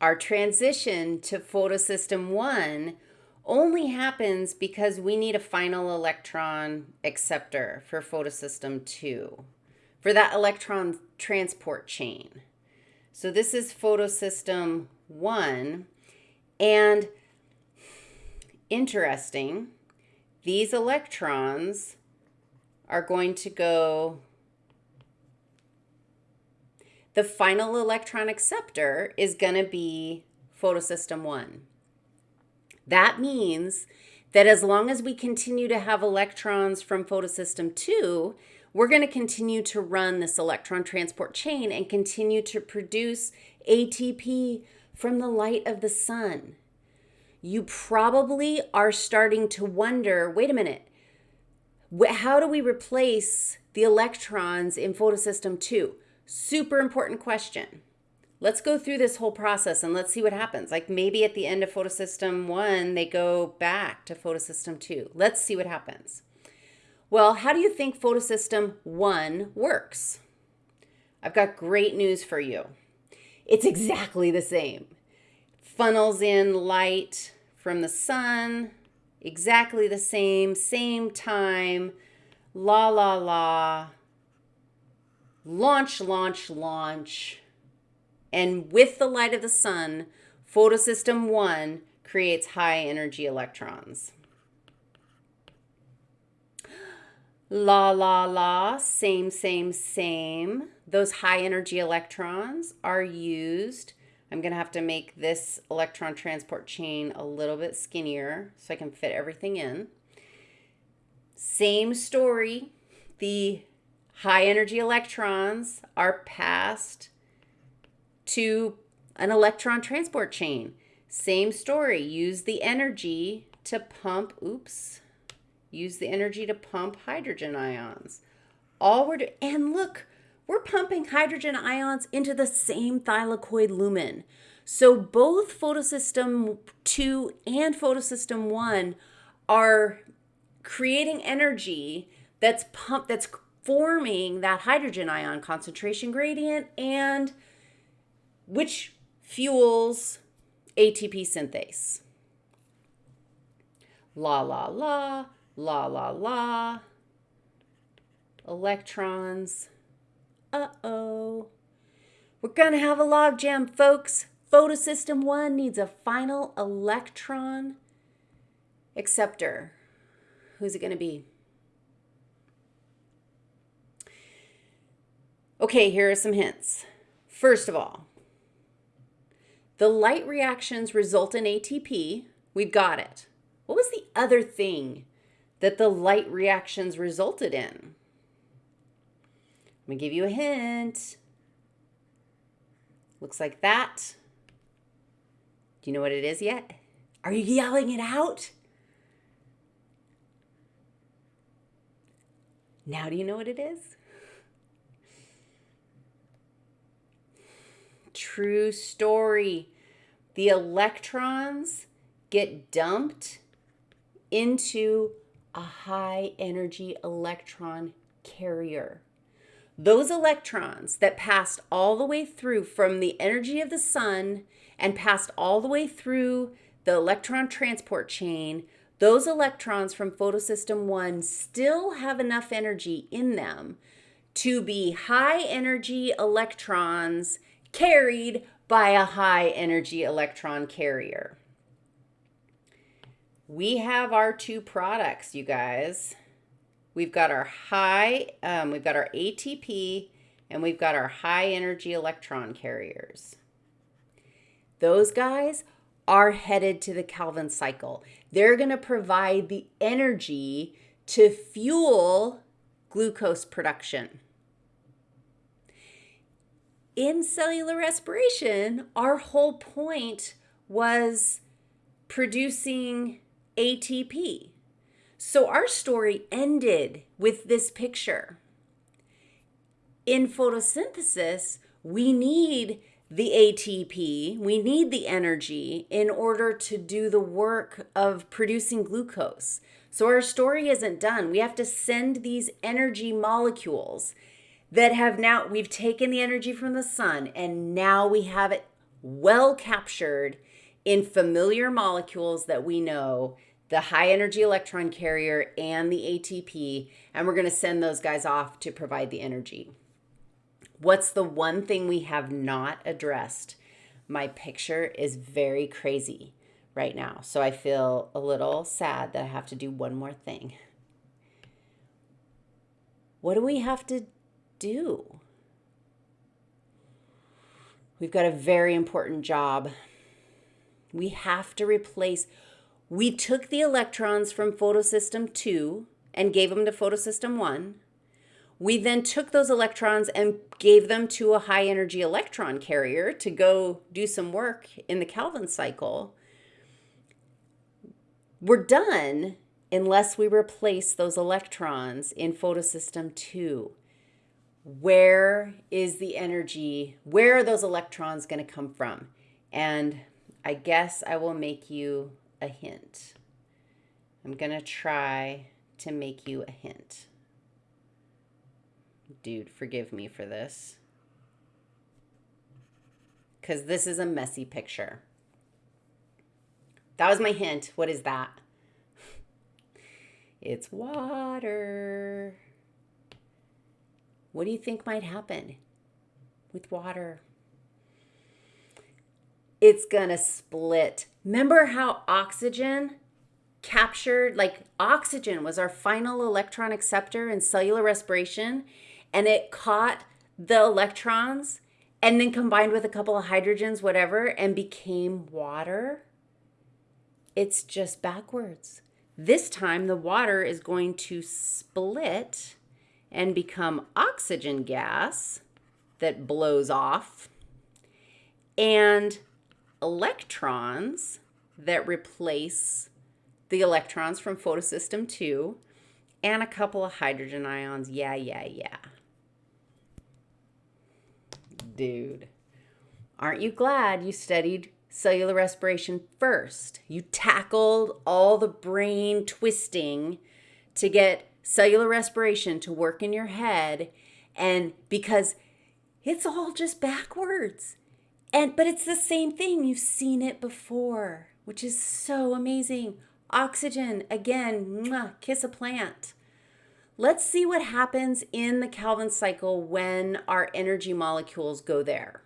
our transition to photosystem 1 only happens because we need a final electron acceptor for photosystem 2 for that electron transport chain. So this is photosystem 1 and interesting, these electrons are going to go the final electron acceptor is going to be photosystem 1. That means that as long as we continue to have electrons from photosystem 2, we're going to continue to run this electron transport chain and continue to produce ATP from the light of the sun. You probably are starting to wonder, wait a minute, how do we replace the electrons in photosystem 2? Super important question. Let's go through this whole process and let's see what happens. Like maybe at the end of photosystem 1, they go back to photosystem 2. Let's see what happens. Well, how do you think photosystem 1 works? I've got great news for you. It's exactly the same. Funnels in light from the sun, exactly the same, same time, la la la, launch, launch, launch. And with the light of the sun, photosystem 1 creates high energy electrons. La, la, la, same, same, same. Those high energy electrons are used. I'm going to have to make this electron transport chain a little bit skinnier so I can fit everything in. Same story. The high energy electrons are passed to an electron transport chain. Same story. Use the energy to pump, oops, use the energy to pump hydrogen ions. All we're doing, and look, we're pumping hydrogen ions into the same thylakoid lumen. So both photosystem 2 and photosystem 1 are creating energy that's pumped that's forming that hydrogen ion concentration gradient and which fuels ATP synthase. La la la, la la la. Electrons. Uh-oh. We're going to have a logjam, folks. Photosystem 1 needs a final electron acceptor. Who's it going to be? Okay, here are some hints. First of all, the light reactions result in ATP. We've got it. What was the other thing that the light reactions resulted in? Let me give you a hint. Looks like that. Do you know what it is yet? Are you yelling it out? Now do you know what it is? True story. The electrons get dumped into a high energy electron carrier. Those electrons that passed all the way through from the energy of the sun and passed all the way through the electron transport chain, those electrons from photosystem 1 still have enough energy in them to be high energy electrons carried by a high energy electron carrier. We have our two products, you guys. We've got our high, um, we've got our ATP, and we've got our high energy electron carriers. Those guys are headed to the Calvin cycle. They're going to provide the energy to fuel glucose production in cellular respiration, our whole point was producing ATP. So our story ended with this picture. In photosynthesis, we need the ATP, we need the energy in order to do the work of producing glucose. So our story isn't done. We have to send these energy molecules that have now, we've taken the energy from the sun and now we have it well captured in familiar molecules that we know the high energy electron carrier and the ATP, and we're going to send those guys off to provide the energy. What's the one thing we have not addressed? My picture is very crazy right now, so I feel a little sad that I have to do one more thing. What do we have to do? We've got a very important job. We have to replace, we took the electrons from photosystem 2 and gave them to photosystem 1. We then took those electrons and gave them to a high energy electron carrier to go do some work in the Calvin cycle. We're done unless we replace those electrons in photosystem 2 where is the energy? Where are those electrons going to come from? And I guess I will make you a hint. I'm going to try to make you a hint. Dude, forgive me for this. Because this is a messy picture. That was my hint. What is that? It's water. What do you think might happen with water? It's going to split. Remember how oxygen captured, like oxygen was our final electron acceptor in cellular respiration, and it caught the electrons and then combined with a couple of hydrogens, whatever, and became water? It's just backwards. This time, the water is going to split and become oxygen gas that blows off and electrons that replace the electrons from photosystem 2 and a couple of hydrogen ions. Yeah, yeah, yeah. Dude, aren't you glad you studied cellular respiration first? You tackled all the brain twisting to get cellular respiration to work in your head and because it's all just backwards. And but it's the same thing. You've seen it before, which is so amazing. Oxygen, again, mwah, kiss a plant. Let's see what happens in the Calvin cycle when our energy molecules go there.